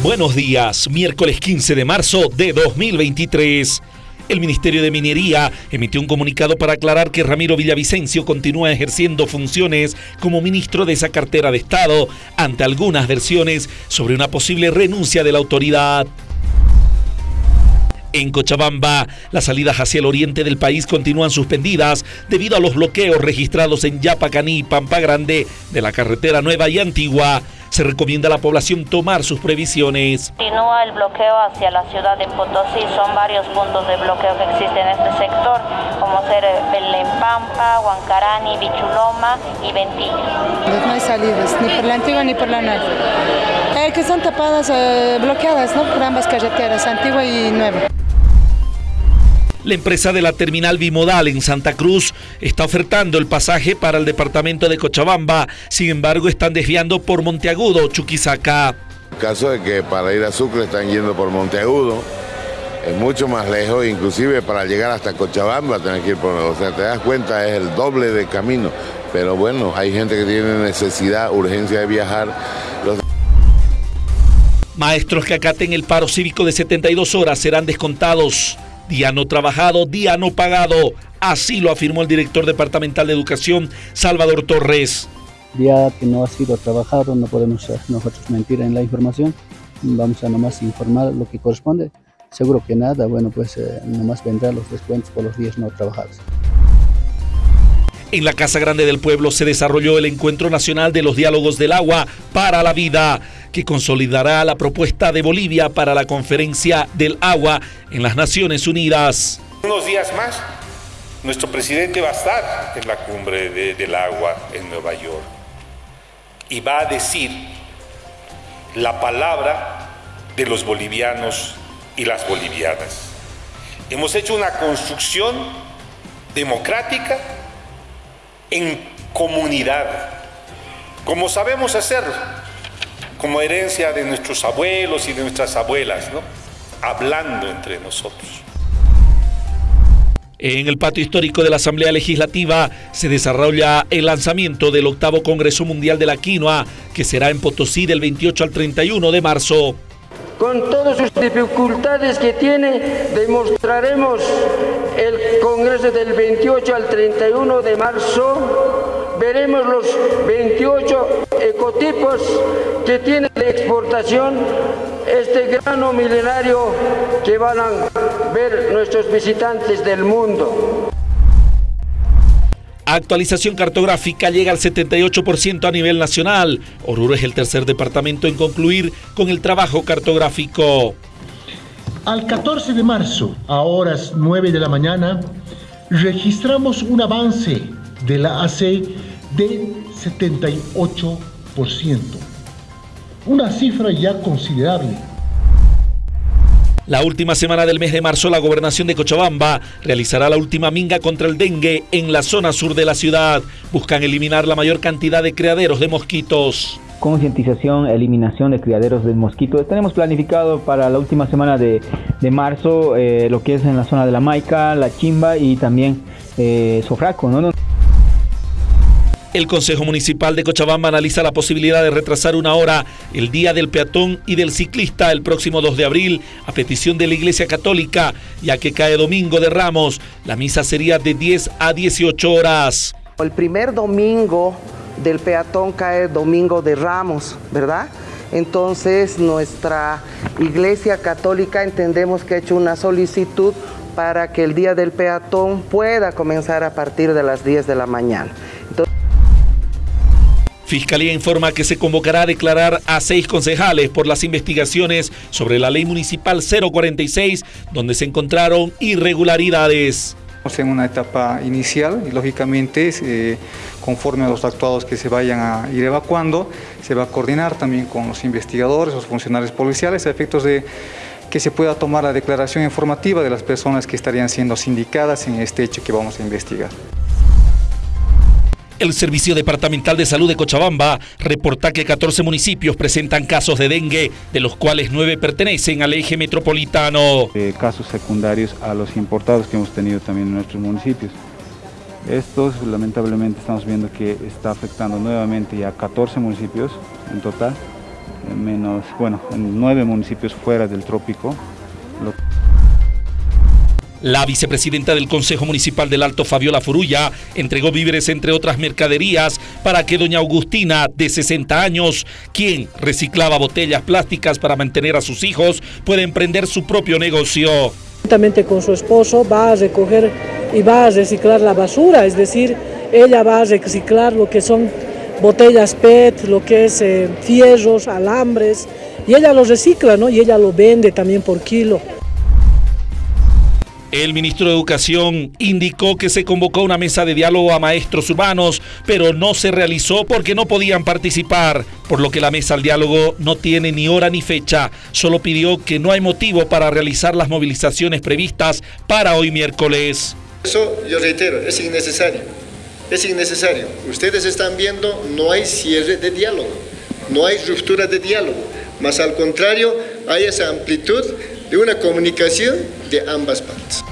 Buenos días, miércoles 15 de marzo de 2023. El Ministerio de Minería emitió un comunicado para aclarar que Ramiro Villavicencio continúa ejerciendo funciones como ministro de esa cartera de Estado ante algunas versiones sobre una posible renuncia de la autoridad. En Cochabamba, las salidas hacia el oriente del país continúan suspendidas debido a los bloqueos registrados en Yapacaní y Pampa Grande de la carretera nueva y antigua se recomienda a la población tomar sus previsiones. Continúa el bloqueo hacia la ciudad de Potosí, son varios puntos de bloqueo que existen en este sector, como ser Belempampa, Huancarani, Bichuloma y Ventillo. No hay salidas, ni por la antigua ni por la nueva. Eh, que son tapadas, eh, bloqueadas ¿no? por ambas carreteras, antigua y nueva. La empresa de la terminal bimodal en Santa Cruz está ofertando el pasaje para el departamento de Cochabamba, sin embargo están desviando por Monteagudo, Chuquisaca. caso de que para ir a Sucre están yendo por Monteagudo, es mucho más lejos, inclusive para llegar hasta Cochabamba tener que ir por, o sea, te das cuenta, es el doble de camino, pero bueno, hay gente que tiene necesidad, urgencia de viajar. Maestros que acaten el paro cívico de 72 horas serán descontados. Día no trabajado, día no pagado. Así lo afirmó el director departamental de educación, Salvador Torres. Día que no ha sido trabajado, no podemos nosotros mentir en la información. Vamos a nomás informar lo que corresponde. Seguro que nada, bueno, pues eh, nomás vendrán los descuentos por los días no trabajados. En la Casa Grande del Pueblo se desarrolló el Encuentro Nacional de los Diálogos del Agua para la Vida, que consolidará la propuesta de Bolivia para la Conferencia del Agua en las Naciones Unidas. Unos días más, nuestro presidente va a estar en la cumbre de, del agua en Nueva York y va a decir la palabra de los bolivianos y las bolivianas. Hemos hecho una construcción democrática en comunidad, como sabemos hacerlo, como herencia de nuestros abuelos y de nuestras abuelas, ¿no? hablando entre nosotros. En el patio histórico de la Asamblea Legislativa se desarrolla el lanzamiento del octavo Congreso Mundial de la Quinoa, que será en Potosí del 28 al 31 de marzo. Con todas sus dificultades que tiene, demostraremos el Congreso del 28 al 31 de marzo. Veremos los 28 ecotipos que tiene de exportación este grano milenario que van a ver nuestros visitantes del mundo. Actualización cartográfica llega al 78% a nivel nacional. Oruro es el tercer departamento en concluir con el trabajo cartográfico. Al 14 de marzo, a horas 9 de la mañana, registramos un avance de la AC de 78%. Una cifra ya considerable la última semana del mes de marzo, la gobernación de Cochabamba realizará la última minga contra el dengue en la zona sur de la ciudad. Buscan eliminar la mayor cantidad de criaderos de mosquitos. Concientización, eliminación de criaderos de mosquitos. Tenemos planificado para la última semana de, marzo eh, lo que es en la zona de la Maica, la Chimba y también eh, Sofraco. ¿no? El Consejo Municipal de Cochabamba analiza la posibilidad de retrasar una hora el Día del Peatón y del Ciclista el próximo 2 de abril a petición de la Iglesia Católica, ya que cae domingo de Ramos. La misa sería de 10 a 18 horas. El primer domingo del peatón cae domingo de Ramos, ¿verdad? Entonces nuestra Iglesia Católica entendemos que ha hecho una solicitud para que el día del peatón pueda comenzar a partir de las 10 de la mañana. Fiscalía informa que se convocará a declarar a seis concejales por las investigaciones sobre la ley municipal 046, donde se encontraron irregularidades. Estamos en una etapa inicial y lógicamente eh, conforme a los actuados que se vayan a ir evacuando, se va a coordinar también con los investigadores, los funcionarios policiales a efectos de que se pueda tomar la declaración informativa de las personas que estarían siendo sindicadas en este hecho que vamos a investigar. El Servicio Departamental de Salud de Cochabamba reporta que 14 municipios presentan casos de dengue, de los cuales 9 pertenecen al eje metropolitano. Casos secundarios a los importados que hemos tenido también en nuestros municipios. Estos lamentablemente estamos viendo que está afectando nuevamente ya 14 municipios en total menos, bueno, en nueve municipios fuera del trópico. La vicepresidenta del Consejo Municipal del Alto, Fabiola Furulla, entregó víveres entre otras mercaderías para que doña Agustina, de 60 años, quien reciclaba botellas plásticas para mantener a sus hijos, pueda emprender su propio negocio. Juntamente con su esposo va a recoger y va a reciclar la basura, es decir, ella va a reciclar lo que son botellas PET, lo que es eh, fierros, alambres, y ella lo recicla, ¿no? Y ella lo vende también por kilo. El ministro de Educación indicó que se convocó una mesa de diálogo a maestros urbanos, pero no se realizó porque no podían participar, por lo que la mesa al diálogo no tiene ni hora ni fecha. Solo pidió que no hay motivo para realizar las movilizaciones previstas para hoy miércoles. Eso yo reitero, es innecesario. Es innecesario. Ustedes están viendo, no hay cierre de diálogo, no hay ruptura de diálogo, más al contrario, hay esa amplitud de una comunicación de ambas partes.